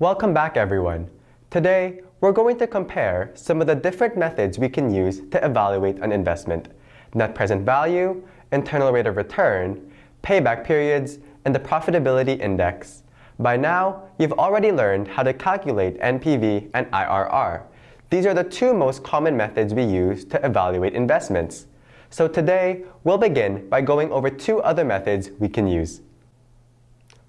Welcome back everyone. Today, we're going to compare some of the different methods we can use to evaluate an investment. Net present value, internal rate of return, payback periods, and the profitability index. By now, you've already learned how to calculate NPV and IRR. These are the two most common methods we use to evaluate investments. So today, we'll begin by going over two other methods we can use.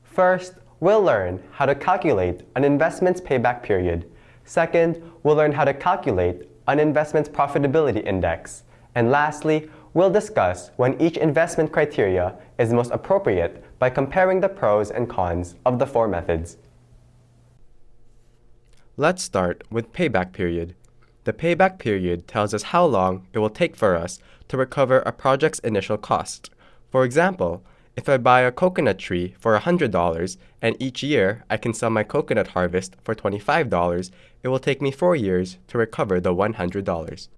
First, we'll learn how to calculate an investment's payback period. Second, we'll learn how to calculate an investment's profitability index. And lastly, we'll discuss when each investment criteria is most appropriate by comparing the pros and cons of the four methods. Let's start with payback period. The payback period tells us how long it will take for us to recover a project's initial cost. For example, if I buy a coconut tree for $100 and each year I can sell my coconut harvest for $25, it will take me 4 years to recover the $100.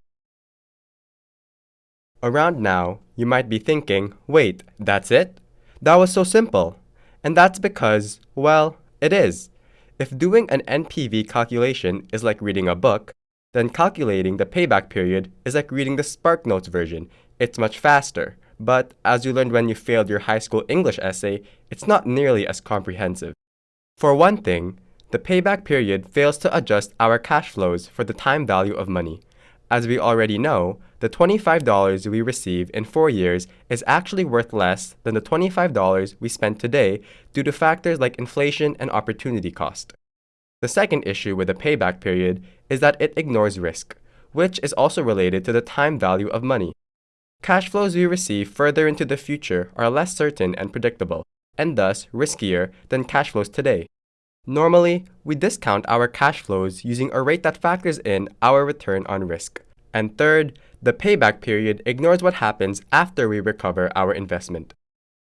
Around now, you might be thinking, wait, that's it? That was so simple. And that's because, well, it is. If doing an NPV calculation is like reading a book, then calculating the payback period is like reading the SparkNotes version. It's much faster, but as you learned when you failed your high school English essay, it's not nearly as comprehensive. For one thing, the payback period fails to adjust our cash flows for the time value of money. As we already know, the $25 we receive in 4 years is actually worth less than the $25 we spend today due to factors like inflation and opportunity cost. The second issue with the payback period is that it ignores risk, which is also related to the time value of money. Cash flows we receive further into the future are less certain and predictable, and thus riskier than cash flows today. Normally, we discount our cash flows using a rate that factors in our return on risk. And third, the payback period ignores what happens after we recover our investment.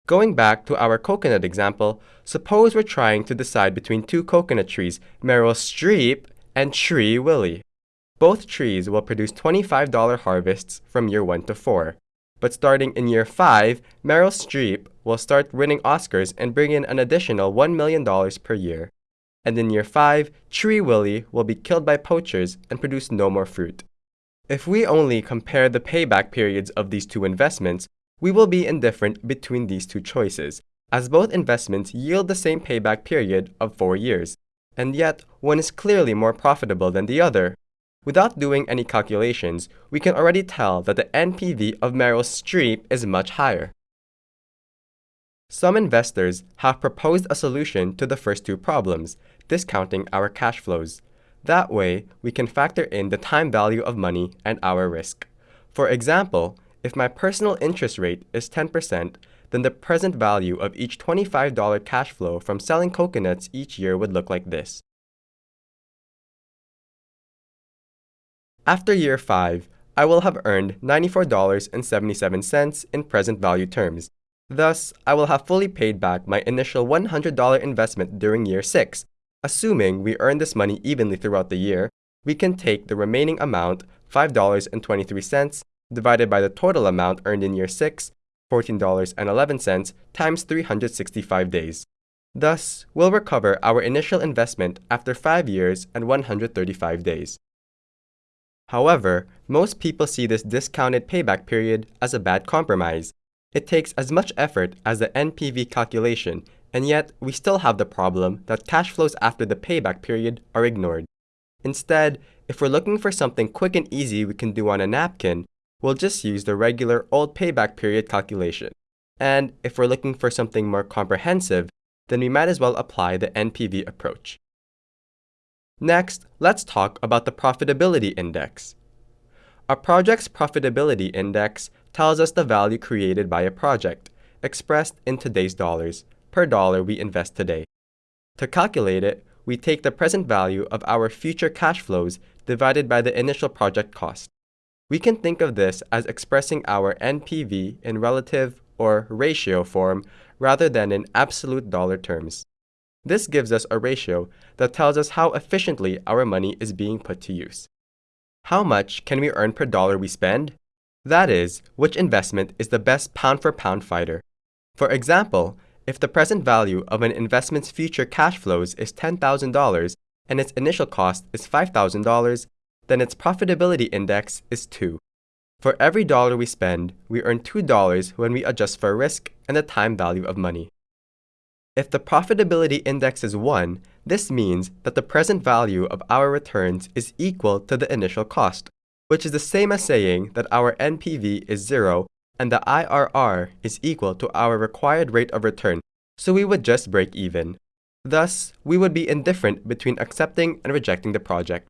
Going back to our coconut example, suppose we're trying to decide between two coconut trees, Meryl Streep and Tree Willie. Both trees will produce $25 harvests from year 1 to 4. But starting in year 5, Meryl Streep will start winning Oscars and bring in an additional $1 million per year. And in year 5, Tree Willie will be killed by poachers and produce no more fruit. If we only compare the payback periods of these two investments, we will be indifferent between these two choices, as both investments yield the same payback period of 4 years, and yet one is clearly more profitable than the other. Without doing any calculations, we can already tell that the NPV of Meryl Streep is much higher. Some investors have proposed a solution to the first two problems, discounting our cash flows. That way, we can factor in the time value of money and our risk. For example, if my personal interest rate is 10%, then the present value of each $25 cash flow from selling coconuts each year would look like this. After year 5, I will have earned $94.77 in present value terms. Thus, I will have fully paid back my initial $100 investment during year 6, Assuming we earn this money evenly throughout the year, we can take the remaining amount, $5.23, divided by the total amount earned in year 6, $14.11, times 365 days. Thus, we'll recover our initial investment after 5 years and 135 days. However, most people see this discounted payback period as a bad compromise. It takes as much effort as the NPV calculation and yet we still have the problem that cash flows after the payback period are ignored. Instead, if we're looking for something quick and easy we can do on a napkin, we'll just use the regular old payback period calculation. And if we're looking for something more comprehensive, then we might as well apply the NPV approach. Next, let's talk about the profitability index. A project's profitability index tells us the value created by a project, expressed in today's dollars, per dollar we invest today. To calculate it, we take the present value of our future cash flows divided by the initial project cost. We can think of this as expressing our NPV in relative or ratio form rather than in absolute dollar terms. This gives us a ratio that tells us how efficiently our money is being put to use. How much can we earn per dollar we spend? That is, which investment is the best pound for pound fighter. For example, if the present value of an investment's future cash flows is $10,000 and its initial cost is $5,000, then its profitability index is 2. For every dollar we spend, we earn $2 when we adjust for risk and the time value of money. If the profitability index is 1, this means that the present value of our returns is equal to the initial cost, which is the same as saying that our NPV is 0 and the IRR is equal to our required rate of return, so we would just break even. Thus, we would be indifferent between accepting and rejecting the project.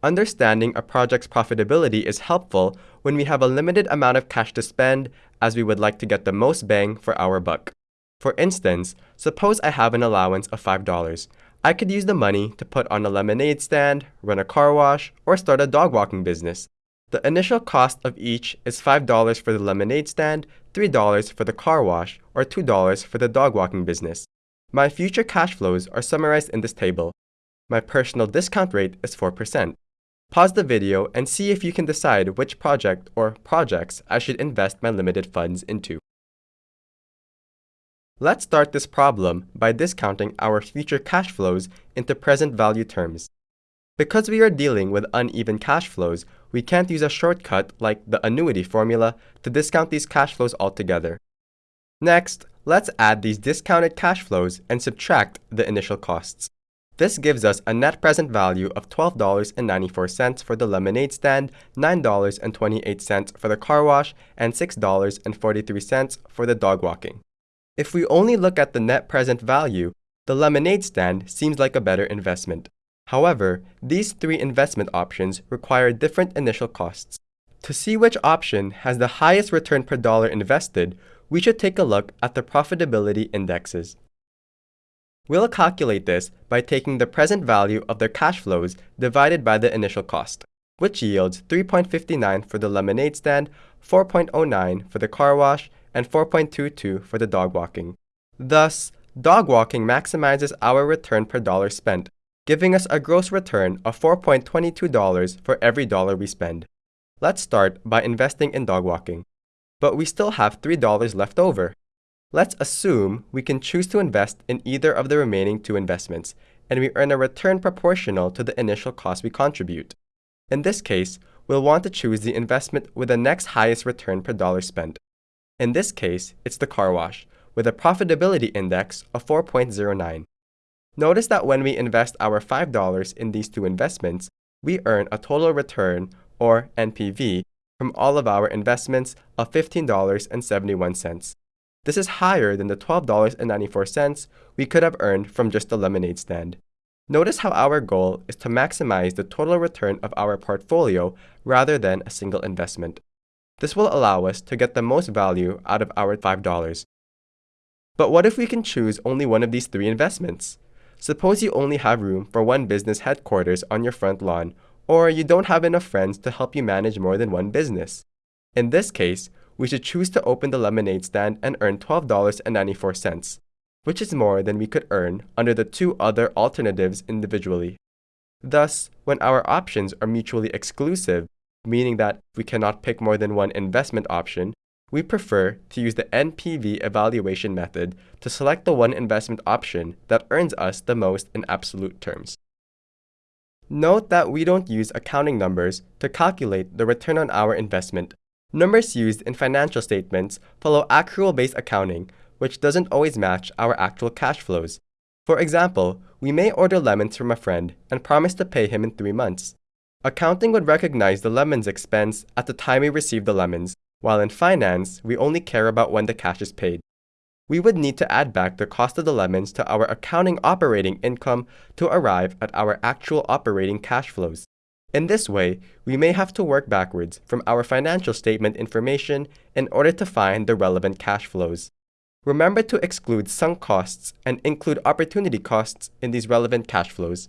Understanding a project's profitability is helpful when we have a limited amount of cash to spend as we would like to get the most bang for our buck. For instance, suppose I have an allowance of $5. I could use the money to put on a lemonade stand, run a car wash, or start a dog walking business. The initial cost of each is $5 for the lemonade stand, $3 for the car wash, or $2 for the dog walking business. My future cash flows are summarized in this table. My personal discount rate is 4%. Pause the video and see if you can decide which project or projects I should invest my limited funds into. Let's start this problem by discounting our future cash flows into present value terms. Because we are dealing with uneven cash flows, we can't use a shortcut like the annuity formula to discount these cash flows altogether. Next, let's add these discounted cash flows and subtract the initial costs. This gives us a net present value of $12.94 for the lemonade stand, $9.28 for the car wash, and $6.43 for the dog walking. If we only look at the net present value, the lemonade stand seems like a better investment. However, these three investment options require different initial costs. To see which option has the highest return per dollar invested, we should take a look at the profitability indexes. We'll calculate this by taking the present value of their cash flows divided by the initial cost, which yields 3.59 for the lemonade stand, 4.09 for the car wash, and 4.22 for the dog walking. Thus, dog walking maximizes our return per dollar spent, giving us a gross return of $4.22 for every dollar we spend. Let's start by investing in dog walking. But we still have $3 left over. Let's assume we can choose to invest in either of the remaining two investments, and we earn a return proportional to the initial cost we contribute. In this case, we'll want to choose the investment with the next highest return per dollar spent. In this case, it's the car wash, with a profitability index of 4.09. Notice that when we invest our $5 in these two investments, we earn a total return, or NPV, from all of our investments of $15.71. This is higher than the $12.94 we could have earned from just the lemonade stand. Notice how our goal is to maximize the total return of our portfolio rather than a single investment. This will allow us to get the most value out of our $5. But what if we can choose only one of these three investments? Suppose you only have room for one business headquarters on your front lawn, or you don't have enough friends to help you manage more than one business. In this case, we should choose to open the lemonade stand and earn $12.94, which is more than we could earn under the two other alternatives individually. Thus, when our options are mutually exclusive, meaning that we cannot pick more than one investment option, we prefer to use the NPV evaluation method to select the one investment option that earns us the most in absolute terms. Note that we don't use accounting numbers to calculate the return on our investment, Numbers used in financial statements follow accrual-based accounting, which doesn't always match our actual cash flows. For example, we may order lemons from a friend and promise to pay him in three months. Accounting would recognize the lemons expense at the time we receive the lemons, while in finance, we only care about when the cash is paid. We would need to add back the cost of the lemons to our accounting operating income to arrive at our actual operating cash flows. In this way, we may have to work backwards from our financial statement information in order to find the relevant cash flows. Remember to exclude sunk costs and include opportunity costs in these relevant cash flows.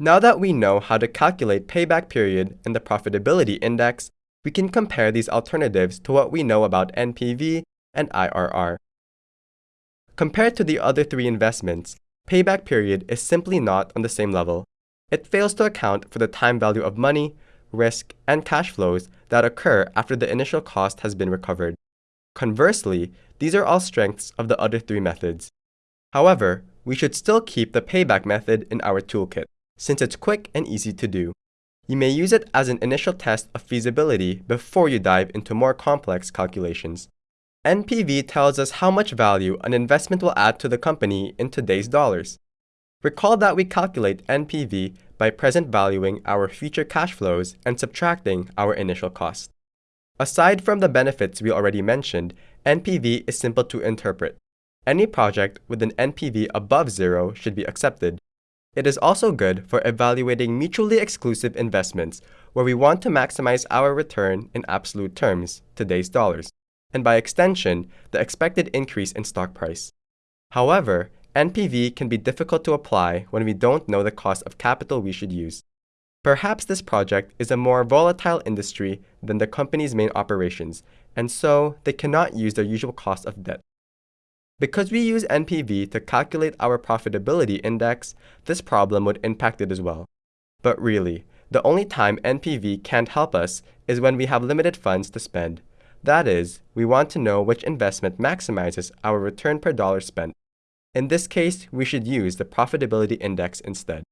Now that we know how to calculate payback period and the profitability index, we can compare these alternatives to what we know about NPV and IRR. Compared to the other three investments, payback period is simply not on the same level. It fails to account for the time value of money, risk, and cash flows that occur after the initial cost has been recovered. Conversely, these are all strengths of the other three methods. However, we should still keep the payback method in our toolkit, since it's quick and easy to do. You may use it as an initial test of feasibility before you dive into more complex calculations. NPV tells us how much value an investment will add to the company in today's dollars. Recall that we calculate NPV by present valuing our future cash flows and subtracting our initial cost. Aside from the benefits we already mentioned, NPV is simple to interpret. Any project with an NPV above zero should be accepted. It is also good for evaluating mutually exclusive investments where we want to maximize our return in absolute terms, today's dollars, and by extension, the expected increase in stock price. However, NPV can be difficult to apply when we don't know the cost of capital we should use. Perhaps this project is a more volatile industry than the company's main operations, and so they cannot use their usual cost of debt. Because we use NPV to calculate our profitability index, this problem would impact it as well. But really, the only time NPV can't help us is when we have limited funds to spend. That is, we want to know which investment maximizes our return per dollar spent. In this case, we should use the profitability index instead.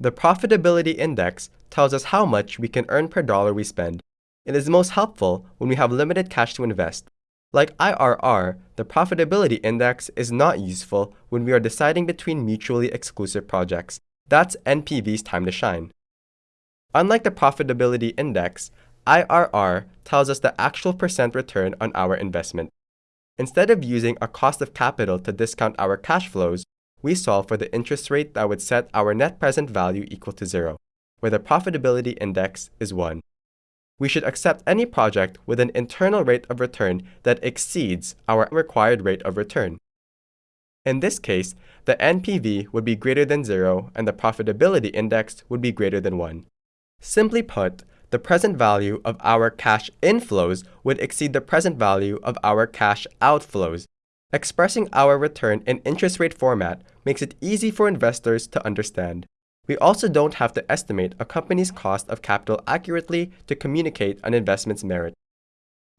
The profitability index tells us how much we can earn per dollar we spend. It is most helpful when we have limited cash to invest. Like IRR, the profitability index is not useful when we are deciding between mutually exclusive projects. That's NPV's time to shine. Unlike the profitability index, IRR tells us the actual percent return on our investment. Instead of using a cost of capital to discount our cash flows, we solve for the interest rate that would set our net present value equal to zero, where the profitability index is 1. We should accept any project with an internal rate of return that exceeds our required rate of return. In this case, the NPV would be greater than 0 and the profitability index would be greater than 1. Simply put, the present value of our cash inflows would exceed the present value of our cash outflows. Expressing our return in interest rate format makes it easy for investors to understand. We also don't have to estimate a company's cost of capital accurately to communicate an investment's merit.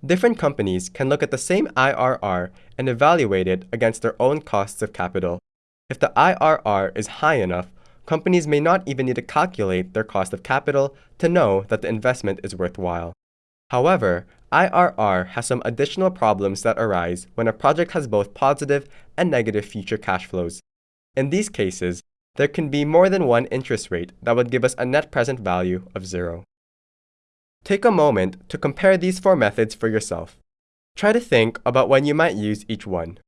Different companies can look at the same IRR and evaluate it against their own costs of capital. If the IRR is high enough, companies may not even need to calculate their cost of capital to know that the investment is worthwhile. However, IRR has some additional problems that arise when a project has both positive and negative future cash flows. In these cases, there can be more than one interest rate that would give us a net present value of zero. Take a moment to compare these four methods for yourself. Try to think about when you might use each one.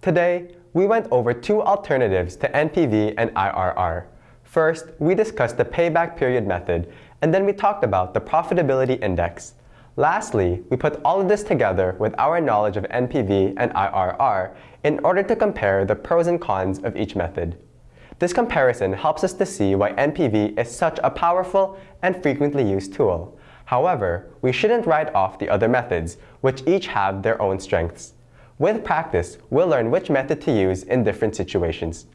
Today, we went over two alternatives to NPV and IRR. First, we discussed the payback period method, and then we talked about the profitability index. Lastly, we put all of this together with our knowledge of NPV and IRR in order to compare the pros and cons of each method. This comparison helps us to see why NPV is such a powerful and frequently used tool. However, we shouldn't write off the other methods, which each have their own strengths. With practice, we'll learn which method to use in different situations.